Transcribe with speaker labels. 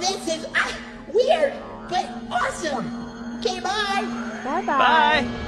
Speaker 1: This is ah, weird, but awesome. Okay, bye.
Speaker 2: Bye-bye.
Speaker 3: Bye.